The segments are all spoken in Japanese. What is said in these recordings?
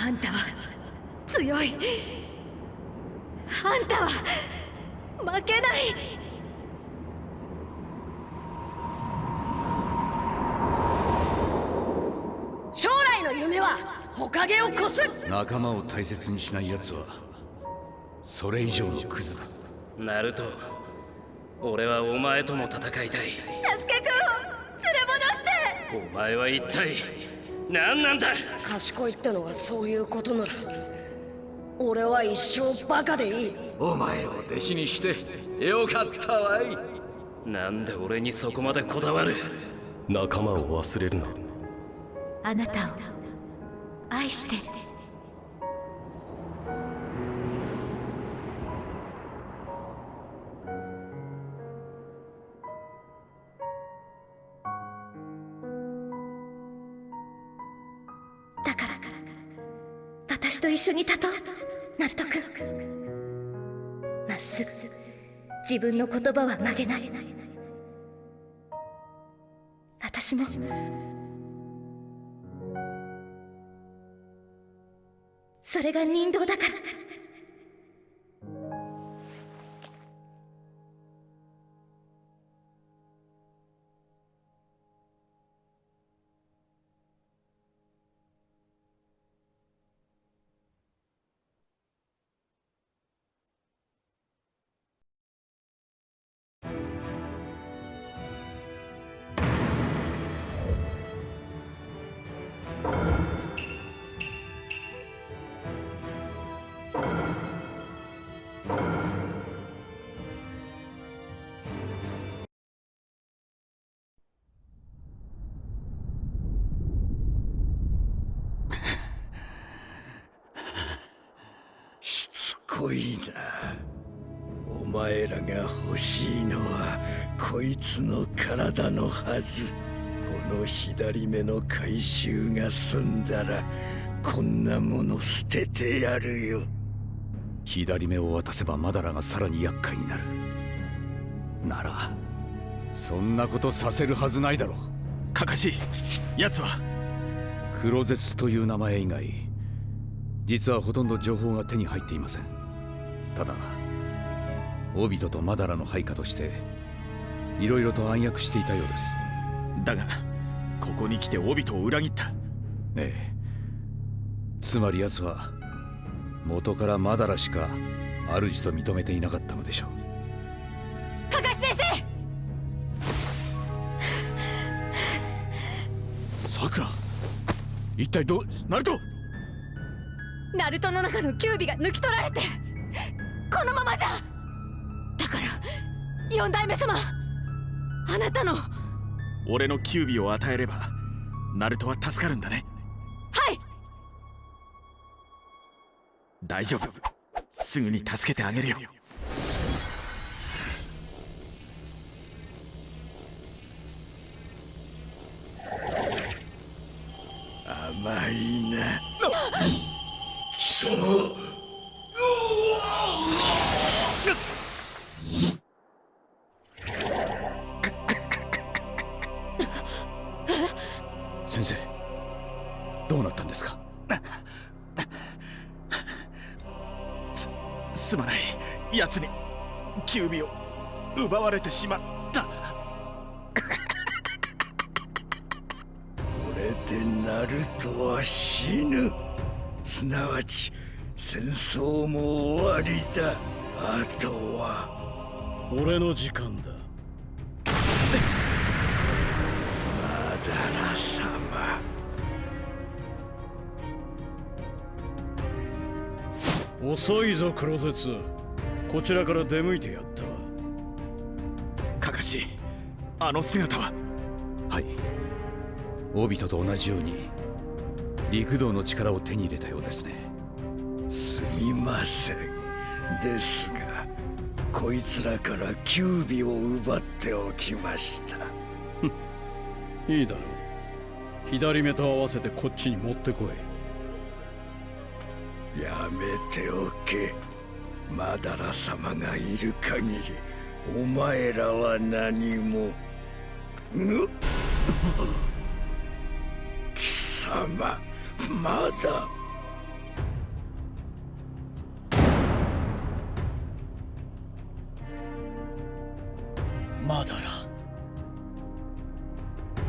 あんたは強い。あんたは負けない。将来の夢はほかげを越す。仲間を大切にしない奴はそれ以上のクズだ。ナルト俺はお前とも戦いたい。サスケくんを連れ戻して。お前は一体何なんだ？賢いってのはそういうことなら俺は一生バカでいい。お前を弟子にしてよかったわい。なんで俺にそこまでこだわる？仲間を忘れるな。あなたを愛してる私と一緒に立とう。ナルト君。まっすぐ自分の言葉は曲げない。私も。それが人道だから。こいなお前らが欲しいのはこいつの体のはず。この左目の回収が済んだらこんなもの捨ててやるよ。左目を渡せばマダラがさらに厄介になる。ならそんなことさせるはずないだろう。かかし奴は。黒絶という名前以外実はほとんど情報が手に入っていません。ただ。オビトとマダラの配下としていろいろと暗躍していたようです。だがここに来てオビトを裏切った。ええ。つまり奴は元からマダラしか主と認めていなかったのでしょう。カカシ先さくら一体どうナルト！生ナルトの中のキュービが抜き取られて四代目様。あなたの。は俺のキュービを与えればナルトは助かるんだね。い。大丈夫。すぐに助けてあげるよ。甘いな。貴様奪われてしまった。これでナルトは死ぬ。すなわち戦争も終わりだ。あとは。俺の時間だ。マダラ様。遅いぞ黒絶こちらから出向いてやったわカカシあの姿は。はい。オビトと同じように陸道の力を手に入れたようですね。すみません。ですがこいつらからキュービを奪っておきました。いいだろう。左目と合わせてこっちに持ってこい。やめておけ。マダラ様がいる限りお前らは何も。貴様まだ。まだら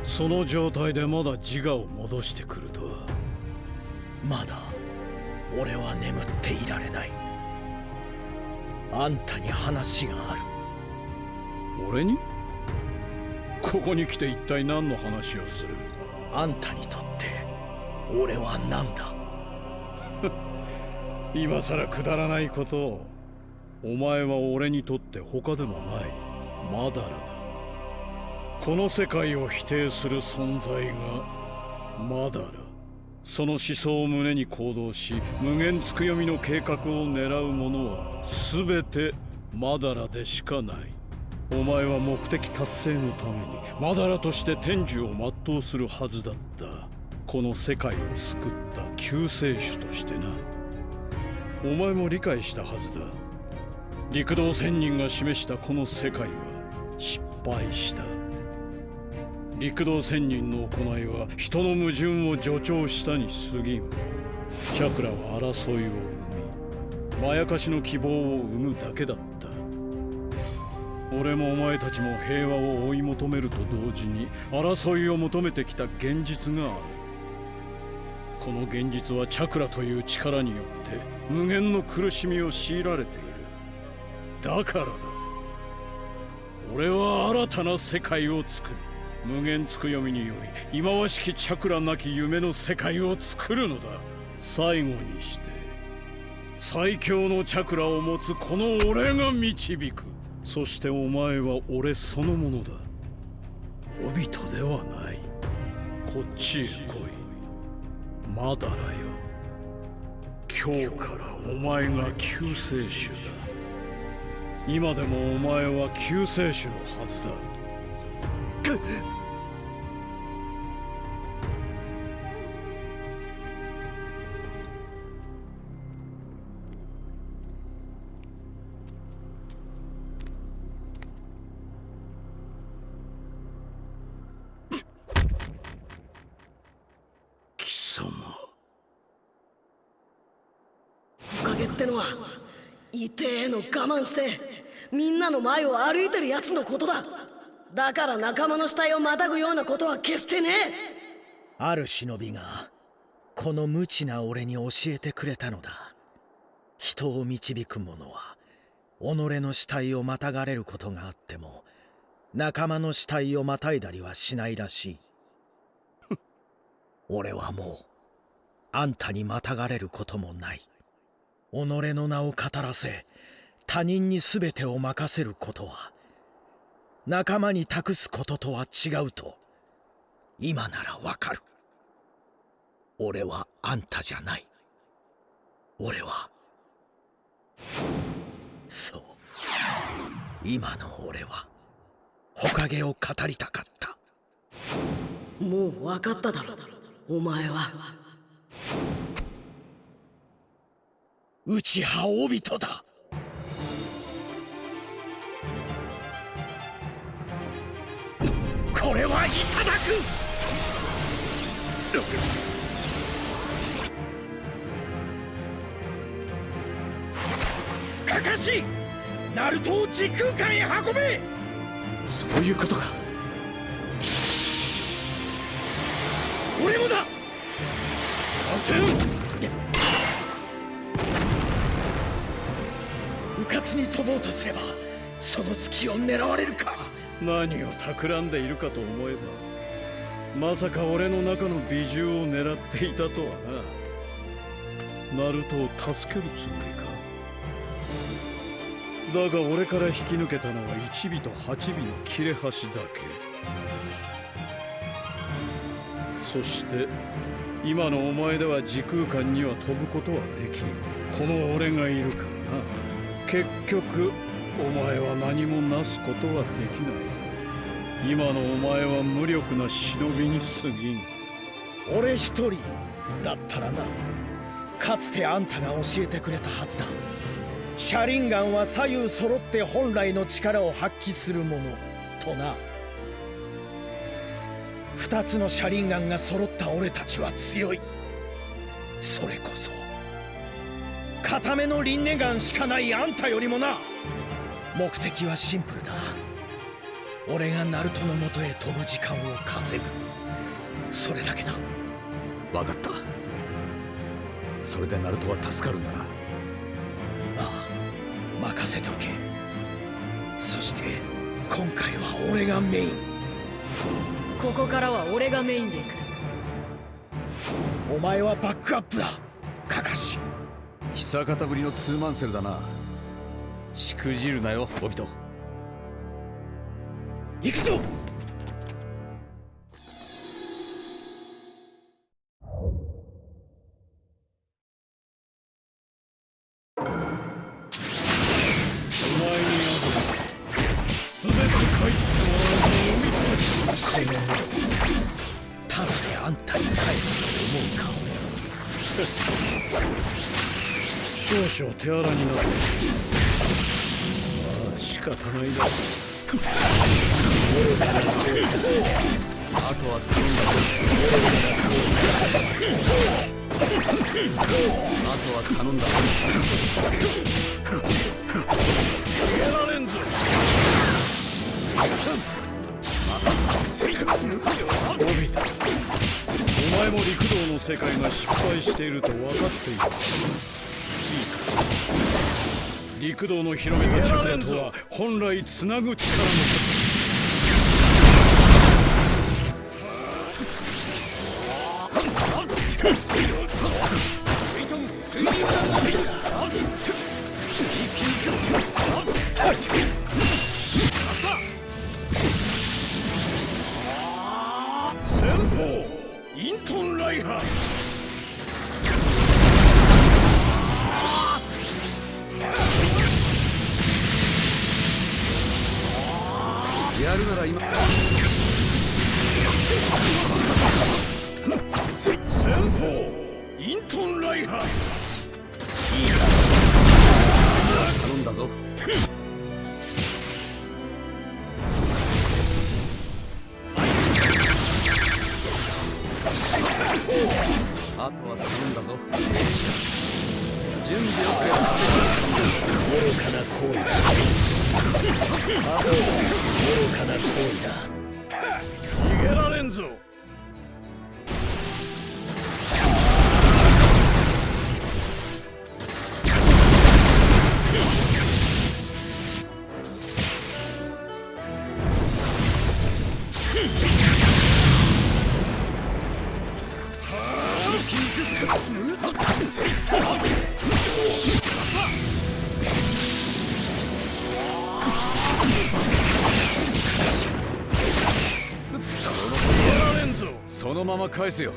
その状態でまだ自我を戻してくるとは。まだ俺は眠っていられない。あんたに話がある。俺に？ここに来て一体何の話をする？あんたにとって俺は何だ？今さらくだらないことをお前は俺にとって他でもないマダラだ。この世界を否定する存在がマダラその思想を胸に行動し無限つくよみの計画を狙う者は全てマダラでしかないお前は目的達成のためにマダラとして天寿を全うするはずだった。この世界を救った救世主としてな。お前も理解したはずだ。陸道仙人が示したこの世界は失敗した。陸道仙人の行いは人の矛盾を助長したに過ぎん。チャクラは争いを生みまやかしの希望を生むだけだった。俺もお前たちも平和を追い求めると同時に争いを求めてきた現実がある。この現実はチャクラという力によって無限の苦しみを強いられている。だからだ。俺は新たな世界を作る。無限つくよみにより忌まわしきチャクラなき夢の世界を作るのだ。最後にして最強のチャクラを持つこの俺が導く。そしてお前は俺そのものだ。オビトではない。こっちへ来い。まだらよ。今日からお前が救世主だ。今でもお前は救世主のはずだ。様おかげってのは痛えの我慢してみんなの前を歩いてるやつのことだ。だから仲間の死体をまたぐようなことは決してね。えある忍びがこの無知な俺に教えてくれたのだ。人を導く者は己の死体をまたがれることがあっても仲間の死体をまたいだりはしないらしい俺はもうあんたにまたがれることもない。己の名を語らせ他人に全てを任せることは仲間に託すこととは違うと今ならわかる。俺はあんたじゃない。俺はそう。今の俺はほかげを語りたかった。もう分かっただろ。お前は。内派オビトだ。これはいただく。かかしナルトを時空間へ運べ。そういうことか。俺もだ。うかつに飛ぼうとすればその隙を狙われるか。何を企んでいるかと思えばまさか俺の中の美獣を狙っていたとはな。ナルトを助けるつもりか。だが俺から引き抜けたのは1尾と8尾の切れ端だけそして今のお前では時空間には飛ぶことはできん。この俺がいるからな。結局お前は何もなすことはできない。今のお前は無力な忍びに過ぎん。俺一人だったらな。かつてあんたが教えてくれたはずだ。車輪ガンは左右揃って本来の力を発揮するものとな。二つの車輪ガンが揃った俺たちは強い。それこそ固めの輪廻眼しかないあんたよりもな。目的はシンプルだ。俺がナルトのもとへ飛ぶ時間を稼ぐ。それだけだ。分かった。それでナルトは助かるんだな。ああ任せておけ。そして今回は俺がメインここからは俺がメインで行くお前はバックアップだ。カカシ。久方ぶりのツーマンセルだな。しくじるなよオビト。行くぞ！お前にある。全て返してもらう。ぞこの目ただであんたに返すと思うか少々手荒になってまうまあ仕方ないだあとは頼んだ。ぞあとは頼んだぞ逃げられんぞオビタお前も陸道の世界が失敗していると分かっている。いいか陸道の広めたチャンネルとは本来つなぐ力のまま返すよ。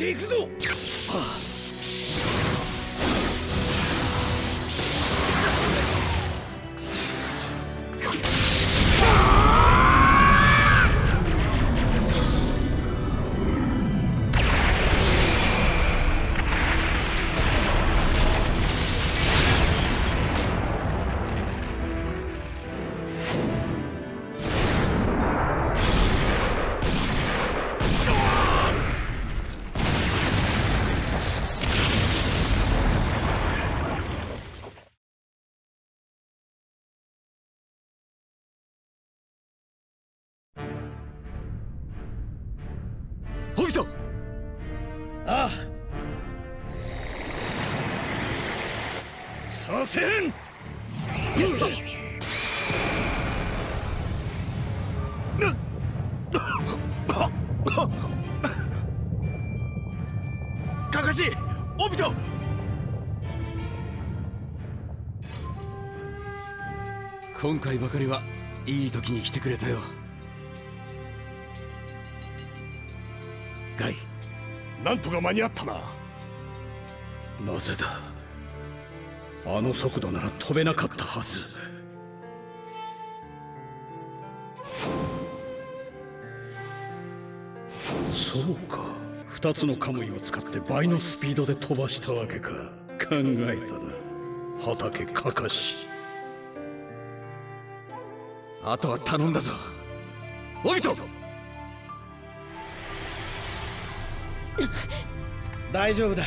ていくぞさせん。今回ばかりはいい時に来てくれたよ。ガイなんとか間に合ったな。なぜだ？あの速度なら飛べなかったはず。そうか。二つのカムイを使って倍のスピードで飛ばしたわけか。考えたな。畑かかし。あとは頼んだぞ。オビト大丈夫だ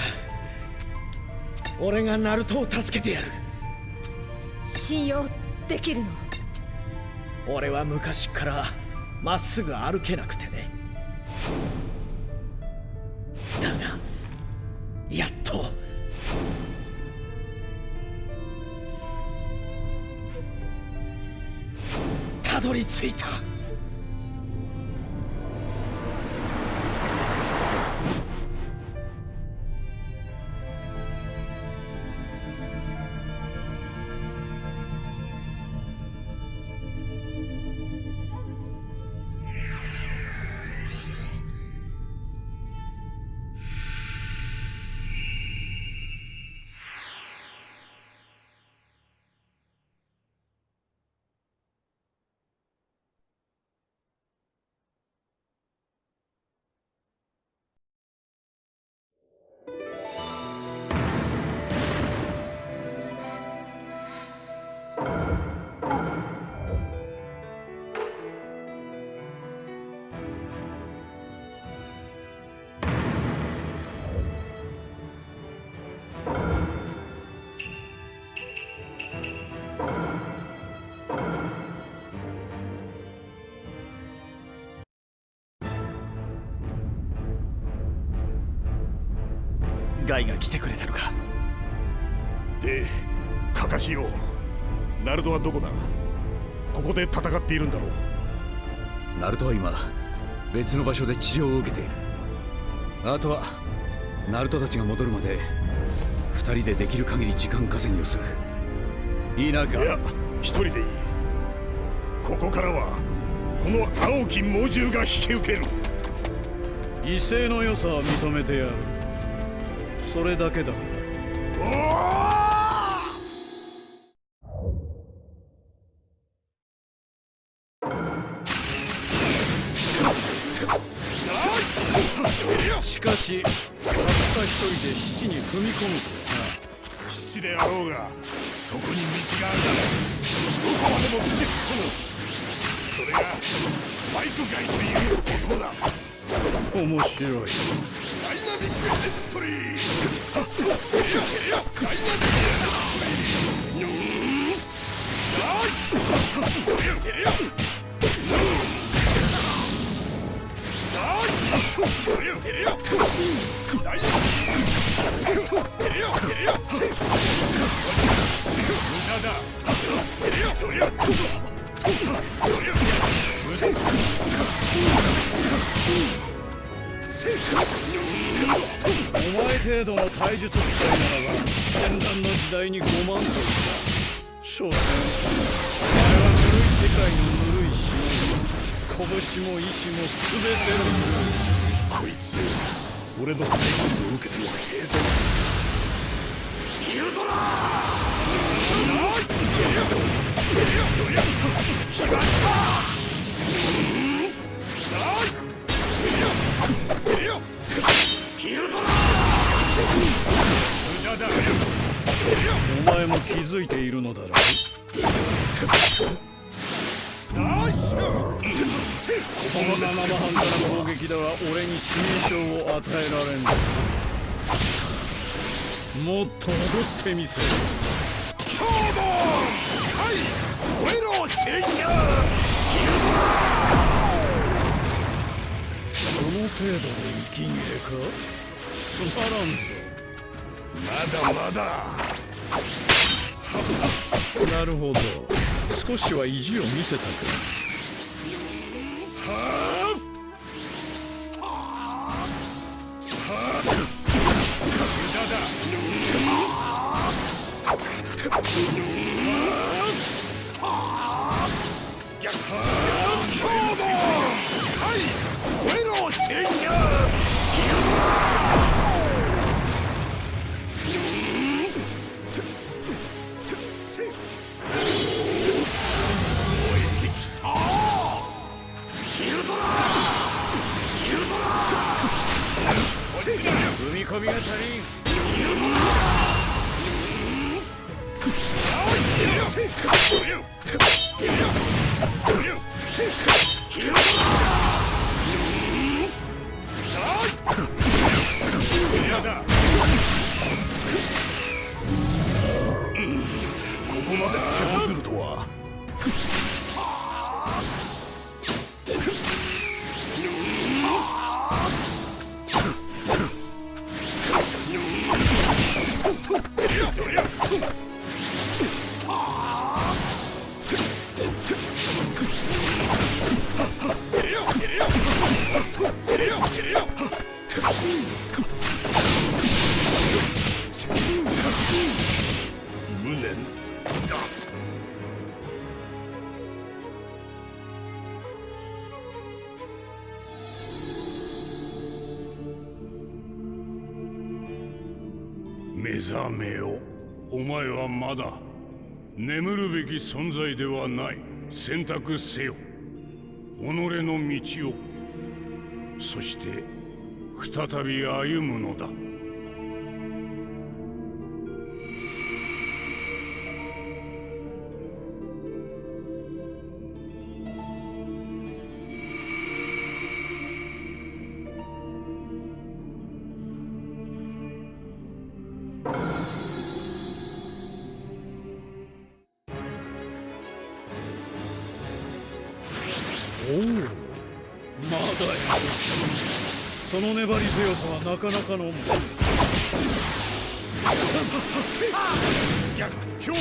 俺がナルトを助けてやる。信用できるの？俺は昔からまっすぐ歩けなくてね。だがやっと。たどり着いたガイが来てくれたのか。でカカシよ。ナルトはどこだ？ここで戦っているんだろう。ナルトは今別の場所で治療を受けている。あとはナルトたちが戻るまで二人でできる限り時間稼ぎをする。いいなガいや一人でいい。ここからはこの青き猛獣が引き受ける。威勢の良さは認めてやるそれだけだなしかしたった一人で七に踏み込む。とはな七であ。ろうがそこに道があるどこまでも突き進むそれがスパイクガイという男だ。面白いダお前程度の体術使いならば戦乱の時代に5万といた所詮お前はぬるい世界のぬる。い島に拳も意志も全てのこいつ俺の体術を受けても平然ヒルドラお前も気づいているのだろう。その生半可な攻撃では俺に致命傷を与えられん。ぞもっと踊ってみせ。る今日もはい燃えろ青春ヒルドラこの程度で息切れか？つまらんぞ。まだまだなるほど。少しは意地を見せたか。目覚めよ。お前はまだ眠るべき存在ではない。選択せよ。己の道を。そして再び歩むのだ。強さはなかなかのもん逆境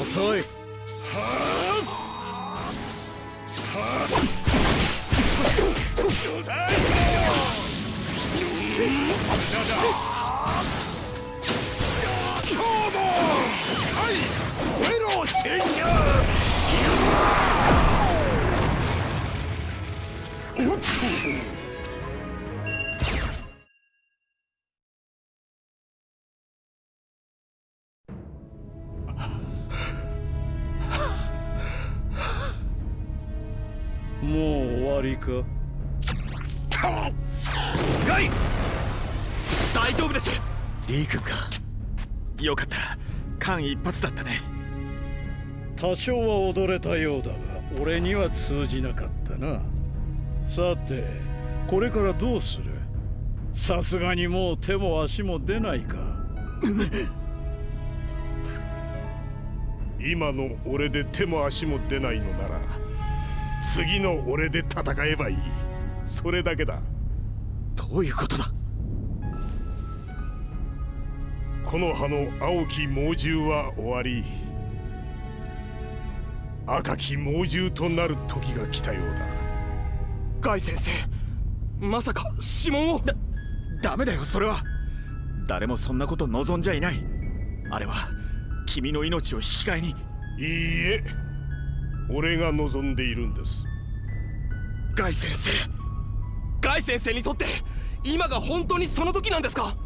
遅い。今日おっともう終わりか？ガイ大丈夫です。リー君か？よかった。間一髪だったね。多少は踊れたようだが俺には通じなかったなさてこれからどうする？さすがにもう手も足も出ないか。今の俺で手も足も出ないのなら次の俺で戦えばいい。それだけだ。どういうことだ？この葉の青き猛獣は終わり赤き猛獣となる時が来たようだガイ先生。まさか指紋を。だダメだよそれは。誰もそんなこと望んじゃいない。あれは君の命を引き換えに。いいえ。俺が望んでいるんです。ガイ先生。ガイ先生にとって今が本当にその時なんですか？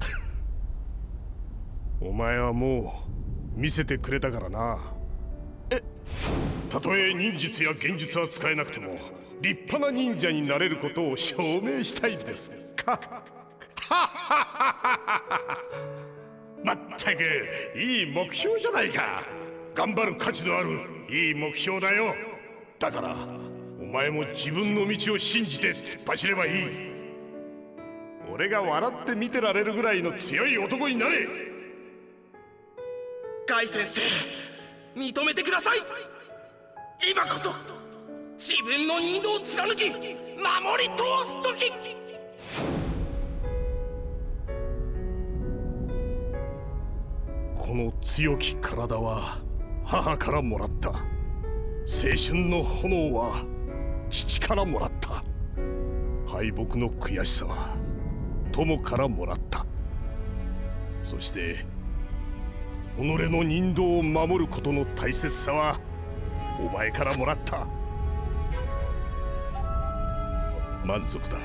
お前はもう見せてくれたからな。え？たとえ忍術や幻術は使えなくても立派な忍者になれることを証明したいです。か まったくいい目標じゃないか。頑張る価値のあるいい目標だよ。だからお前も自分の道を信じて突っ走ればいい。俺が笑って見てられるぐらいの強い男になれ。ガイ先生認めてください。今こそ自分の任道を貫き守り通す時。この強き体は母からもらった。青春の炎は父からもらった。敗北の悔しさは友からもらった。そして己の人道を守ることの大切さはお前からもらった。満足だ。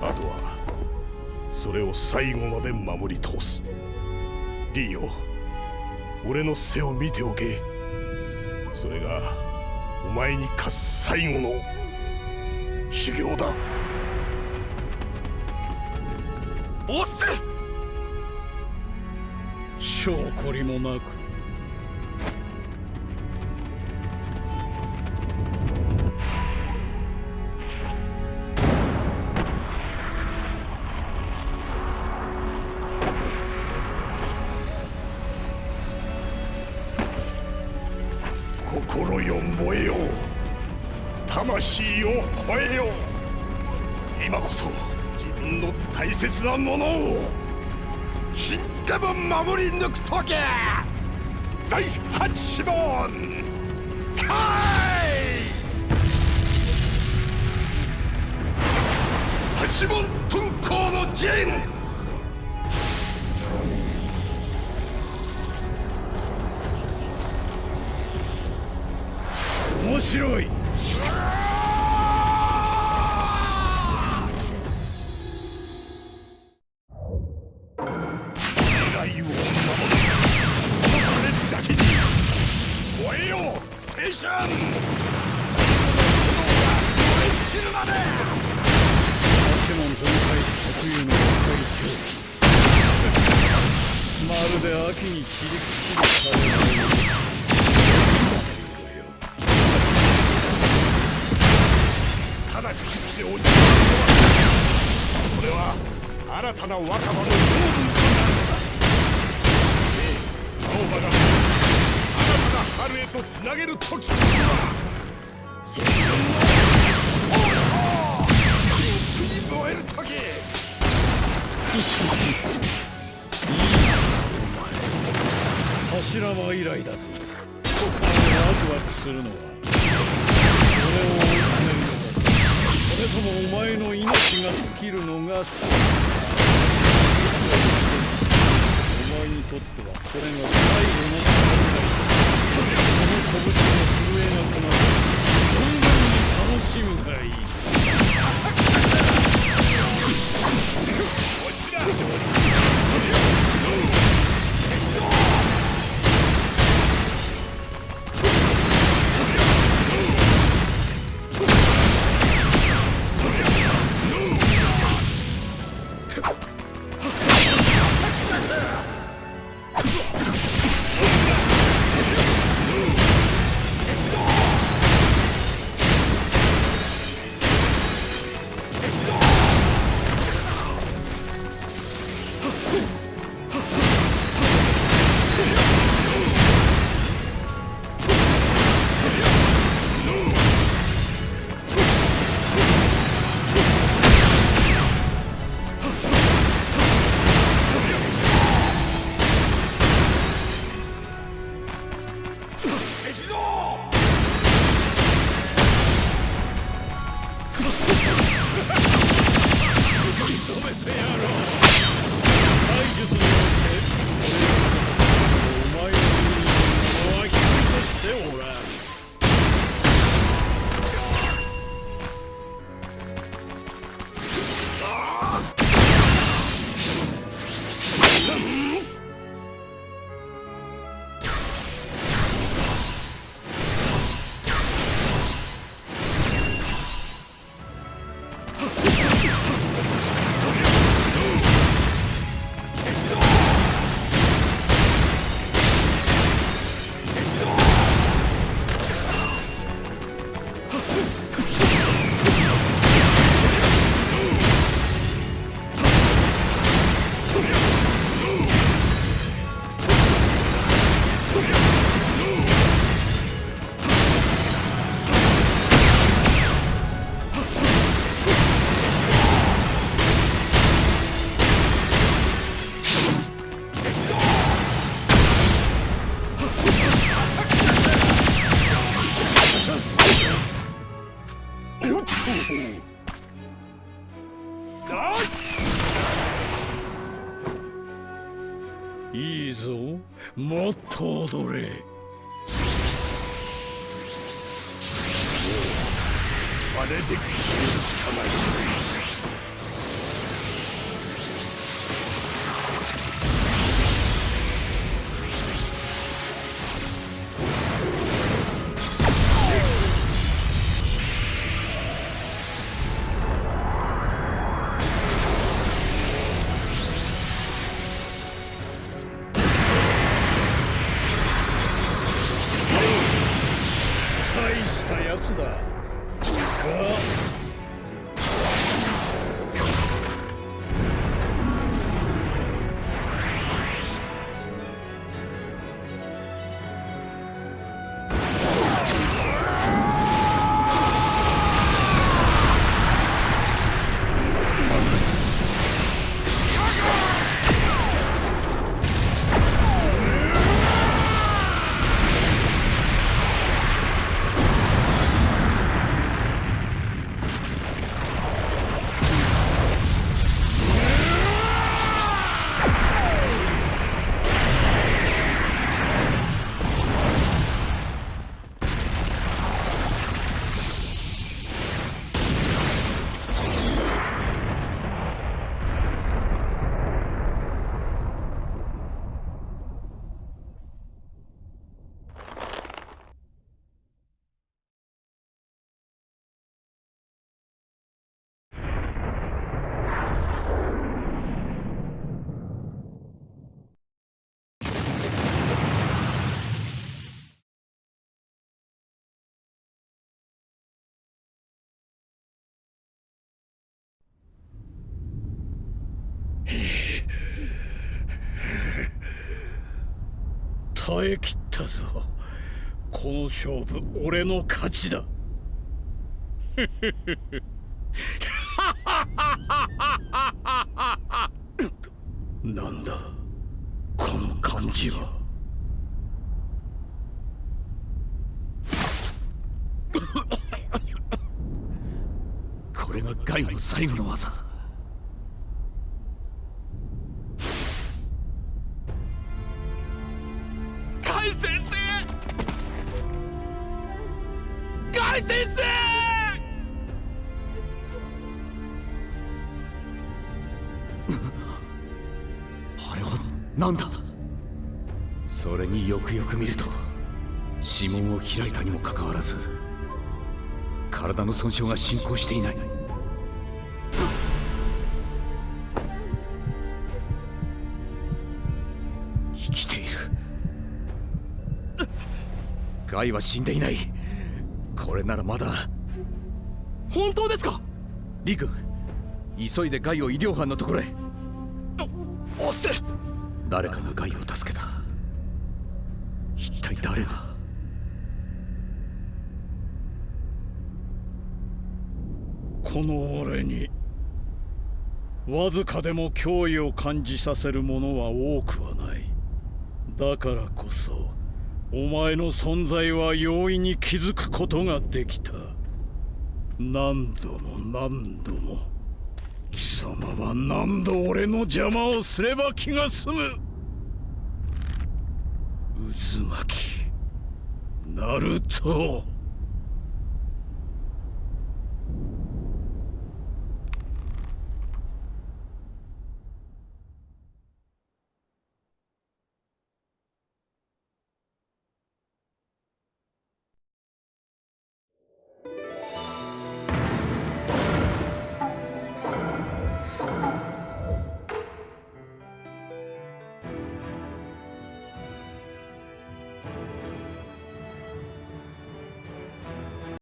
あとはそれを最後まで守り通す。リーよ俺の背を見ておけ。それがお前に課す最後の修行だ。おっせ。証拠りもなく。魂を吠えよ。今こそ自分の大切なものを死んでも守り抜く時第八問開八問遁甲の陣。面白い。まるで秋に散り口にされないただ。口で落ちるそれは新たな若葉の養分となるのだ。そして青葉が新たな春へとつなげる時こそは青春の王朝キンキに燃える時柱は以来だぞ。心がワクワクするのは俺を追い詰めるのが先それともお前の命が尽きるのが先お前にとってはこれが最後の戦いその拳が震えなくなる存分に楽しむがいいこっちだいいぞ。もっと踊れ。あれで消えるしかない。耐え切ったぞ。この勝負俺の勝ちだ。なんだこの感じは。これがガイの最後の技だ。くよく見ると指紋を開いたにもかかわらず体の損傷が進行していない。生きている。ガイは死んでいない。これならまだ。本当ですか？リ君急いでガイを医療班のところへ。おっせ。誰かがガイを助けた。誰が？この俺にわずかでも脅威を感じさせるものは多くはない。だからこそお前の存在は容易に気づくことができた。何度も何度も貴様は何度俺の邪魔をすれば気が済む。渦巻き。ナルト。